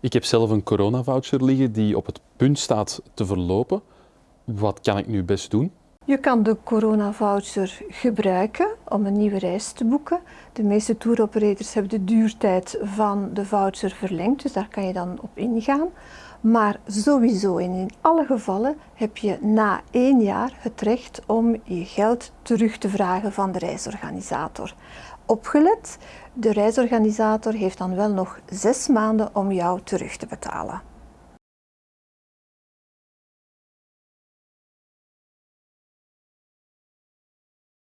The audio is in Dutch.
Ik heb zelf een coronavoucher liggen die op het punt staat te verlopen. Wat kan ik nu best doen? Je kan de coronavoucher gebruiken om een nieuwe reis te boeken. De meeste touroperators hebben de duurtijd van de voucher verlengd, dus daar kan je dan op ingaan. Maar sowieso in alle gevallen heb je na één jaar het recht om je geld terug te vragen van de reisorganisator. Opgelet, de reisorganisator heeft dan wel nog zes maanden om jou terug te betalen.